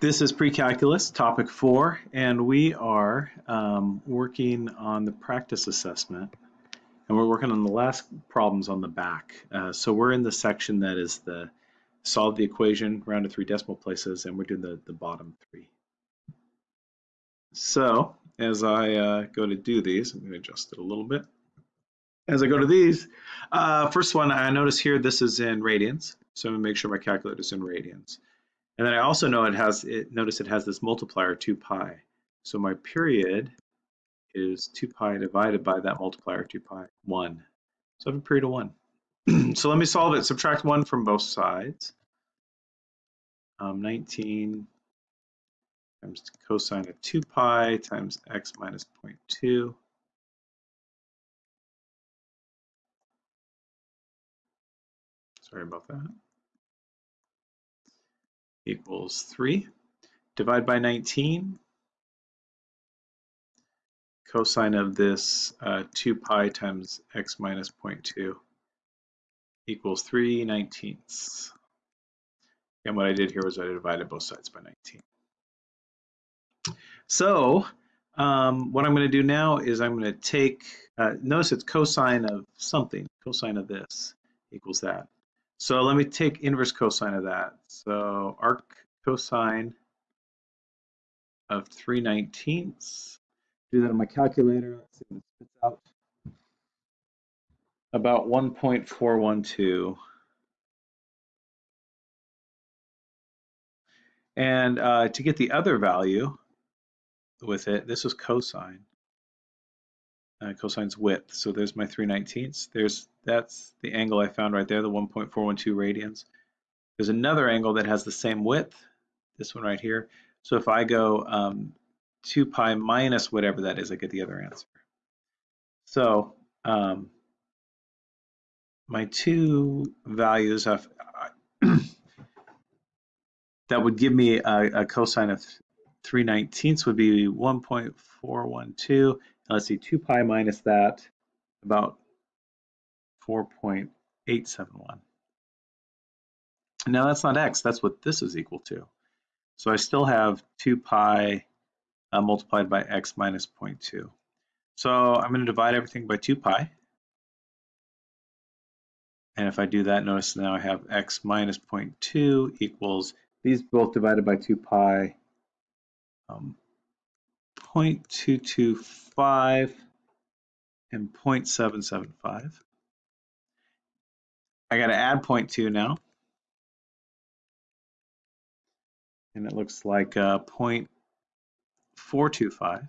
This is pre-calculus, topic four, and we are um, working on the practice assessment, and we're working on the last problems on the back. Uh, so we're in the section that is the solve the equation, round to three decimal places, and we're doing the, the bottom three. So as I uh, go to do these, I'm going to adjust it a little bit. As I go to these, uh, first one, I notice here this is in radians, so I'm going to make sure my calculator is in radians. And then I also know it has, it, notice it has this multiplier 2 pi. So my period is 2 pi divided by that multiplier 2 pi, 1. So I have a period of 1. so let me solve it. Subtract 1 from both sides. Um, 19 times cosine of 2 pi times x minus 0.2. Sorry about that equals 3. Divide by 19. Cosine of this uh, 2 pi times x minus 0.2 equals 3 nineteenths. And what I did here was I divided both sides by 19. So um, what I'm going to do now is I'm going to take, uh, notice it's cosine of something, cosine of this equals that. So let me take inverse cosine of that. So arc cosine of 3 nineteenths. Do that on my calculator. Let's see what it spits out. About 1.412. And uh, to get the other value with it, this is cosine uh, cosine's width. So there's my 3 19ths. There's that's the angle I found right there, the 1.412 radians. There's another angle that has the same width, this one right here. So if I go um, 2 pi minus whatever that is, I get the other answer. So um, my two values of that would give me a, a cosine of 3 19ths would be 1.412 let's see, 2 pi minus that, about 4.871. Now that's not x, that's what this is equal to. So I still have 2 pi uh, multiplied by x minus 0.2. So I'm going to divide everything by 2 pi. And if I do that, notice now I have x minus 0.2 equals, these both divided by 2 pi, um, 0.225 and 0.775. I got to add 0.2 now. And it looks like uh, 0.425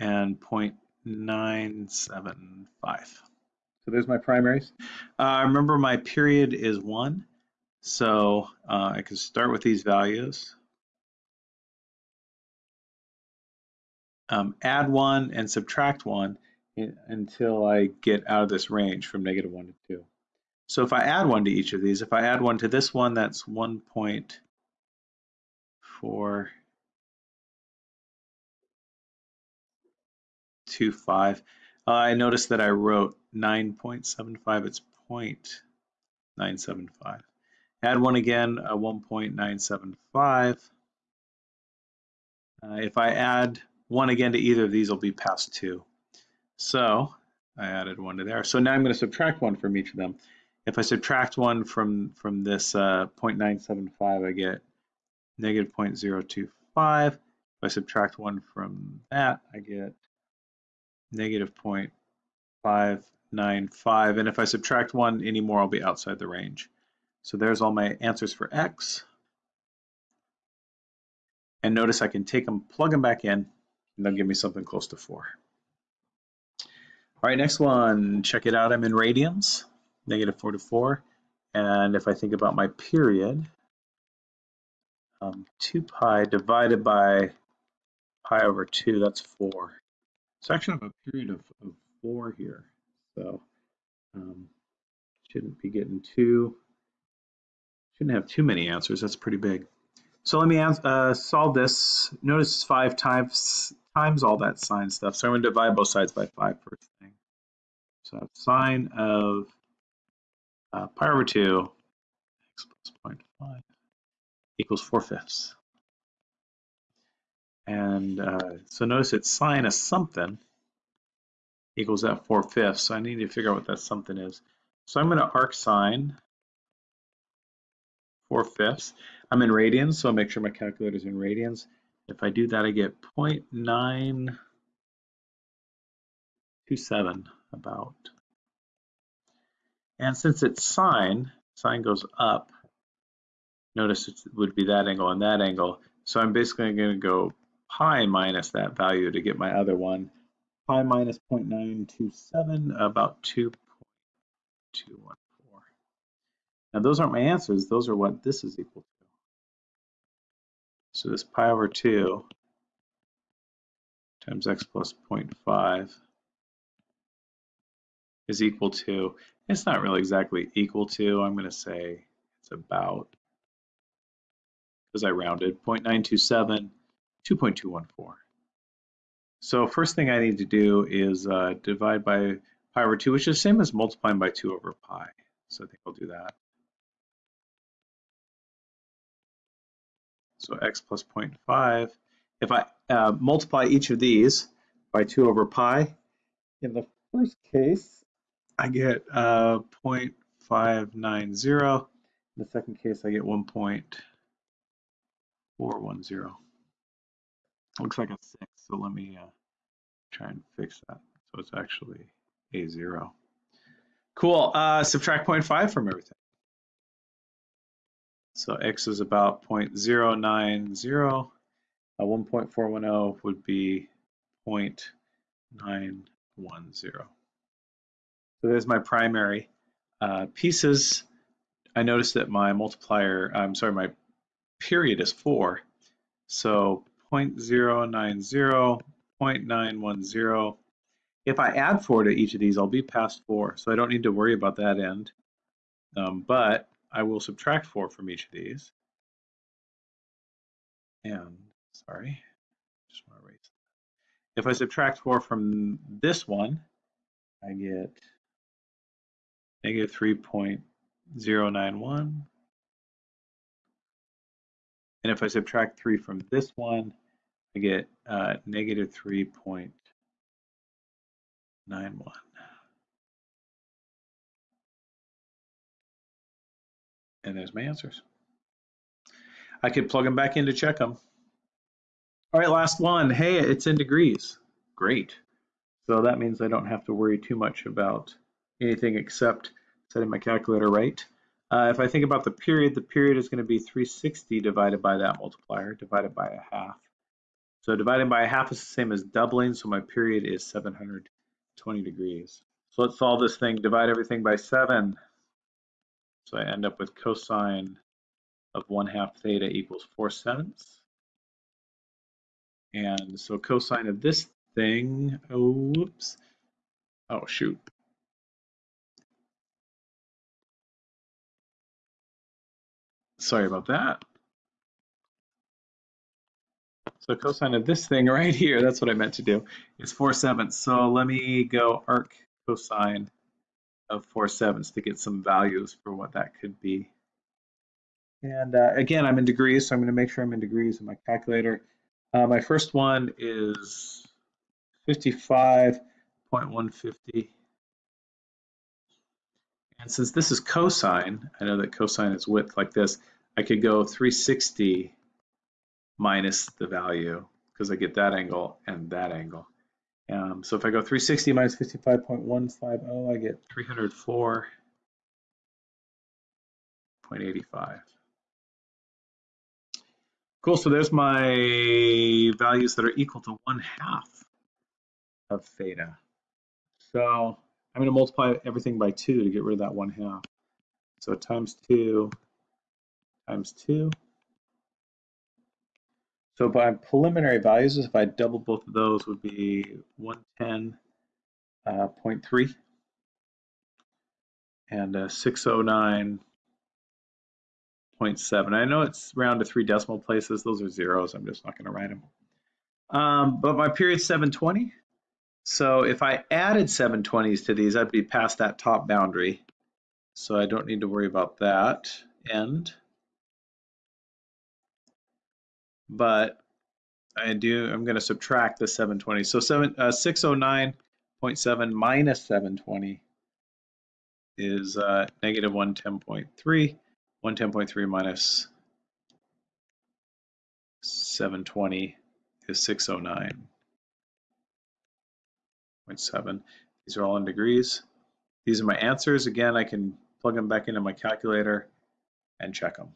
and 0.975. So there's my primaries. Uh, remember my period is 1. So uh, I can start with these values. Um, add one and subtract one in, until I get out of this range from negative one to two. So if I add one to each of these, if I add one to this one, that's 1.4 0.25. Uh, I noticed that I wrote 9.75, it's 0.975. Add one again, a 1.975. Uh, if I add one again to either of these will be past two. So I added one to there. So now I'm going to subtract one from each of them. If I subtract one from, from this uh, 0.975, I get negative 0.025. If I subtract one from that, I get negative 0.595. And if I subtract one anymore, I'll be outside the range. So there's all my answers for X. And notice I can take them, plug them back in, and they'll give me something close to four. All right, next one, check it out. I'm in radians, negative four to four. And if I think about my period, um, 2 pi divided by pi over 2, that's 4. So actually I have a period of, of 4 here. So um, shouldn't be getting too, shouldn't have too many answers. That's pretty big. So let me uh, solve this. Notice 5 times times all that sine stuff. So I'm going to divide both sides by 5 first thing. So sine of uh, pi over 2 x plus 0.5 equals 4 fifths. And uh, so notice it's sine of something equals that 4 fifths. So I need to figure out what that something is. So I'm going to arc sine 4 fifths. I'm in radians, so I'll make sure my calculator is in radians. If I do that, I get 0.927 about. And since it's sine, sine goes up, notice it would be that angle and that angle. So I'm basically going to go pi minus that value to get my other one. Pi minus 0.927, about 2.214. Now those aren't my answers, those are what this is equal to. So this pi over 2 times x plus 0.5 is equal to, it's not really exactly equal to, I'm going to say it's about, because I rounded, 0.927, 2.214. So first thing I need to do is uh, divide by pi over 2, which is the same as multiplying by 2 over pi. So I think I'll do that. So x plus 0.5. If I uh, multiply each of these by 2 over pi, in the first case, I get uh, 0.590. In the second case, I get 1.410. Looks like a 6, so let me uh, try and fix that. So it's actually a 0. Cool. Uh, subtract 0.5 from everything. So x is about 0.090. Uh, 1.410 would be 0.910. So there's my primary. Uh, pieces, I noticed that my multiplier, I'm sorry, my period is 4. So 0.090, 0.910. If I add 4 to each of these, I'll be past 4, so I don't need to worry about that end. Um, but I will subtract 4 from each of these. And, sorry, just want to erase that. If I subtract 4 from this one, I get negative 3.091. And if I subtract 3 from this one, I get uh, negative 3.91. And there's my answers. I could plug them back in to check them. All right, last one. Hey, it's in degrees. Great. So that means I don't have to worry too much about anything except setting my calculator right. Uh, if I think about the period, the period is going to be 360 divided by that multiplier, divided by a half. So dividing by a half is the same as doubling, so my period is 720 degrees. So let's solve this thing. Divide everything by 7. So I end up with cosine of 1 half theta equals 4 sevenths. And so cosine of this thing, oh, whoops. Oh, shoot. Sorry about that. So cosine of this thing right here, that's what I meant to do, is 4 sevenths. So let me go arc cosine of 4 sevenths to get some values for what that could be. And uh, again, I'm in degrees, so I'm going to make sure I'm in degrees in my calculator. Uh, my first one is 55.150. And since this is cosine, I know that cosine is width like this, I could go 360 minus the value because I get that angle and that angle. Um, so if I go 360 minus 55.150, I get 304.85. Cool, so there's my values that are equal to one half of theta. So I'm gonna multiply everything by two to get rid of that one half. So times two times two so by preliminary values, if I double both of those, would be 110.3 uh, and uh, 609.7. I know it's round to three decimal places. Those are zeros. I'm just not going to write them. Um, but my period's 720. So if I added 720s to these, I'd be past that top boundary. So I don't need to worry about that end. But I do, I'm going to subtract the 720. So seven, uh, 609.7 minus 720 is uh, negative 110.3. 110.3 minus 720 is 609.7. These are all in degrees. These are my answers. Again, I can plug them back into my calculator and check them.